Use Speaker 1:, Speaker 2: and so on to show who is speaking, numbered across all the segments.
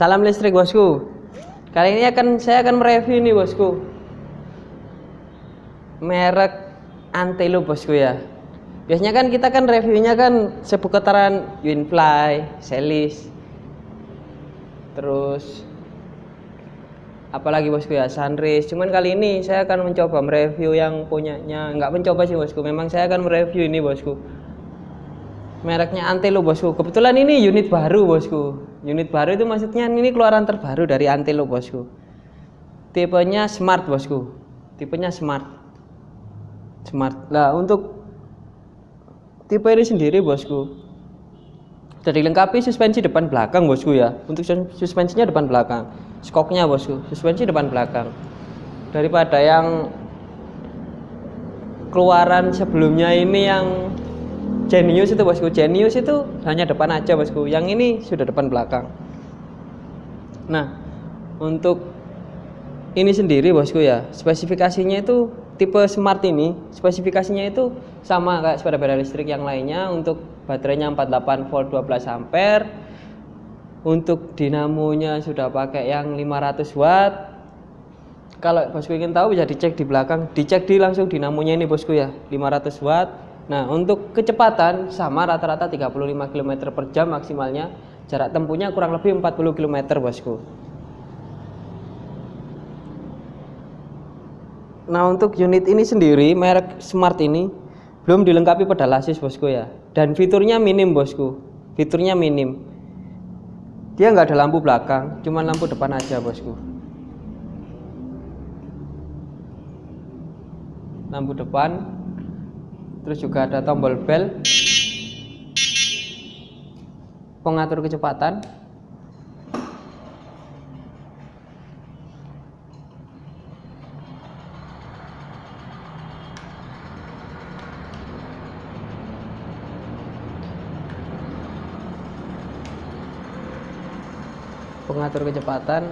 Speaker 1: Salam listrik bosku. Kali ini akan saya akan mereview nih bosku. Merek Antelo bosku ya. Biasanya kan kita kan reviewnya kan seputaran Winfly, Celis, terus apalagi bosku ya Sunrise. Cuman kali ini saya akan mencoba mereview yang punyanya, nggak mencoba sih bosku. Memang saya akan mereview ini bosku mereknya Antelo bosku kebetulan ini unit baru bosku unit baru itu maksudnya ini keluaran terbaru dari Antelo bosku. Tipenya smart bosku. Tipenya smart. Smart. Lah untuk tipe ini sendiri bosku sudah dilengkapi suspensi depan belakang bosku ya. Untuk suspensinya depan belakang. Skoknya bosku suspensi depan belakang. Daripada yang keluaran sebelumnya ini yang Genius itu bosku. Genius itu hanya depan aja bosku. Yang ini sudah depan belakang. Nah untuk ini sendiri bosku ya. Spesifikasinya itu tipe smart ini spesifikasinya itu sama kayak sepeda-sepeda listrik yang lainnya. Untuk baterainya 48 volt 12 ampere. Untuk dinamonya sudah pakai yang 500 watt. Kalau bosku ingin tahu bisa dicek di belakang. Dicek di langsung dinamonya ini bosku ya. 500 watt Nah, untuk kecepatan sama rata-rata 35 km per jam maksimalnya. Jarak tempuhnya kurang lebih 40 km, bosku. Nah, untuk unit ini sendiri, merek Smart ini belum dilengkapi pedal assist, bosku ya. Dan fiturnya minim, bosku. Fiturnya minim. Dia nggak ada lampu belakang, cuma lampu depan aja, bosku. Lampu depan terus juga ada tombol bel pengatur kecepatan. Pengatur kecepatan.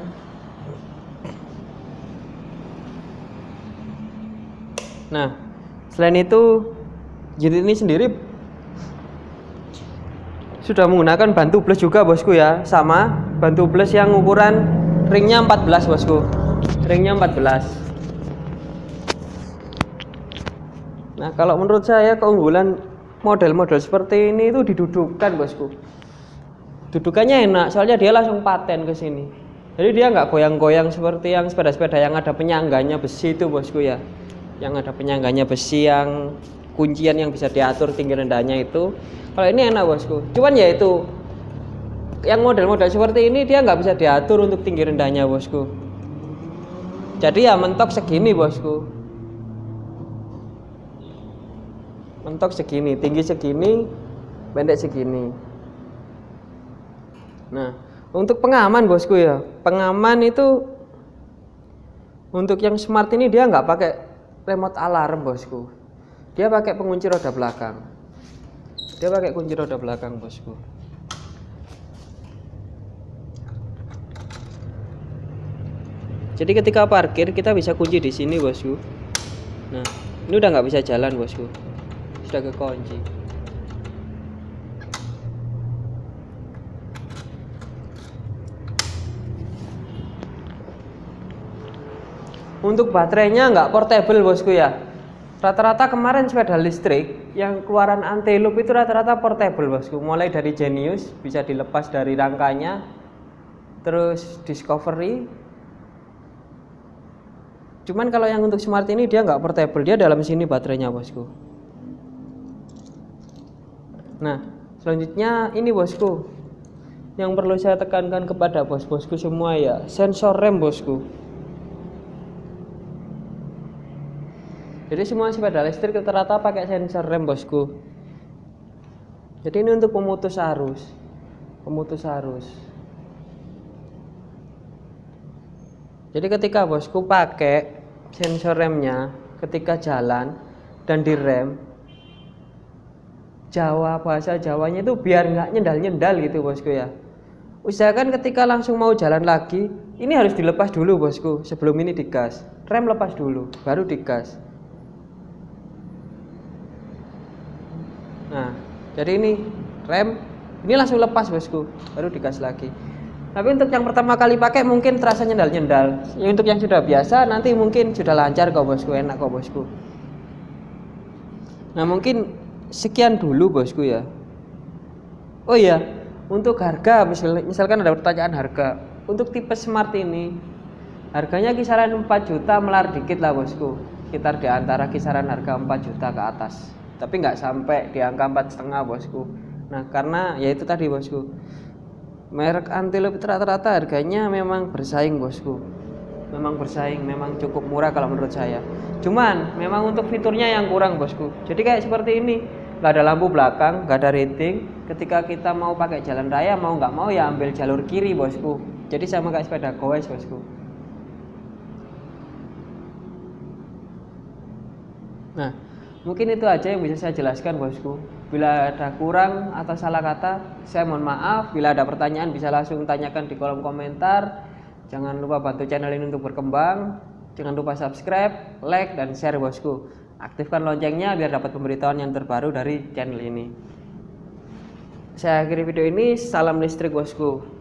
Speaker 1: Nah selain itu unit ini sendiri sudah menggunakan bantu plus juga bosku ya. Sama bantu plus yang ukuran ringnya 14 bosku. Ringnya 14 nah kalau menurut saya keunggulan model-model seperti ini itu didudukkan bosku. Dudukannya enak soalnya dia langsung paten ke sini. Jadi dia nggak goyang-goyang seperti yang sepeda-sepeda yang ada penyangganya besi itu bosku ya. Yang ada penyangganya besi yang kuncian yang bisa diatur tinggi rendahnya itu kalau ini enak bosku. Cuman ya itu yang model-model seperti ini dia nggak bisa diatur untuk tinggi rendahnya bosku. Jadi ya mentok segini bosku. Mentok segini tinggi segini pendek segini. Nah untuk pengaman bosku ya. Pengaman itu untuk yang smart ini dia nggak pakai remote alarm bosku dia pakai pengunci roda belakang. Dia pakai kunci roda belakang, bosku. Jadi ketika parkir kita bisa kunci di sini, bosku. Nah, ini udah nggak bisa jalan, bosku. Sudah kekunci. Untuk baterainya nggak portable, bosku ya Rata-rata kemarin sepeda listrik yang keluaran anti-loop itu rata-rata portable bosku. Mulai dari Genius bisa dilepas dari rangkanya, terus Discovery. Cuman kalau yang untuk smart ini dia nggak portable, dia dalam sini baterainya bosku. Nah, selanjutnya ini bosku. Yang perlu saya tekankan kepada bos-bosku semua ya, sensor rem bosku. Jadi semua sepeda listrik rata-rata pakai sensor rem bosku. Jadi ini untuk pemutus arus. Pemutus arus. Jadi ketika bosku pakai sensor remnya ketika jalan dan direm Jawa bahasa Jawanya itu biar nggak nyendal-nyendal gitu bosku ya. Usahakan ketika langsung mau jalan lagi ini harus dilepas dulu bosku sebelum ini digas. Rem lepas dulu baru digas nah jadi ini rem ini langsung lepas bosku. Baru digas lagi. Tapi untuk yang pertama kali pakai mungkin terasa nyendal-nyendal. Ya, untuk yang sudah biasa nanti mungkin sudah lancar kok bosku. Enak kok bosku. Nah mungkin sekian dulu bosku ya. Oh iya. Untuk harga misalkan ada pertanyaan harga. Untuk tipe smart ini harganya kisaran 4 juta melar dikit lah bosku. Sekitar di antara kisaran harga 4 juta ke atas tapi nggak sampai di angka empat setengah bosku. Nah karena ya itu tadi bosku. Merek antelope rata-rata harganya memang bersaing bosku. Memang bersaing memang cukup murah kalau menurut saya. Cuman memang untuk fiturnya yang kurang bosku. Jadi kayak seperti ini. Nggak ada lampu belakang nggak ada rating. Ketika kita mau pakai jalan raya mau nggak mau ya ambil jalur kiri bosku. Jadi sama kayak sepeda goes bosku. Nah, mungkin itu aja yang bisa saya jelaskan bosku. Bila ada kurang atau salah kata, saya mohon maaf. Bila ada pertanyaan bisa langsung tanyakan di kolom komentar. Jangan lupa bantu channel ini untuk berkembang. Jangan lupa subscribe, like, dan share bosku. Aktifkan loncengnya biar dapat pemberitahuan yang terbaru dari channel ini. Saya akhiri video ini. Salam listrik bosku.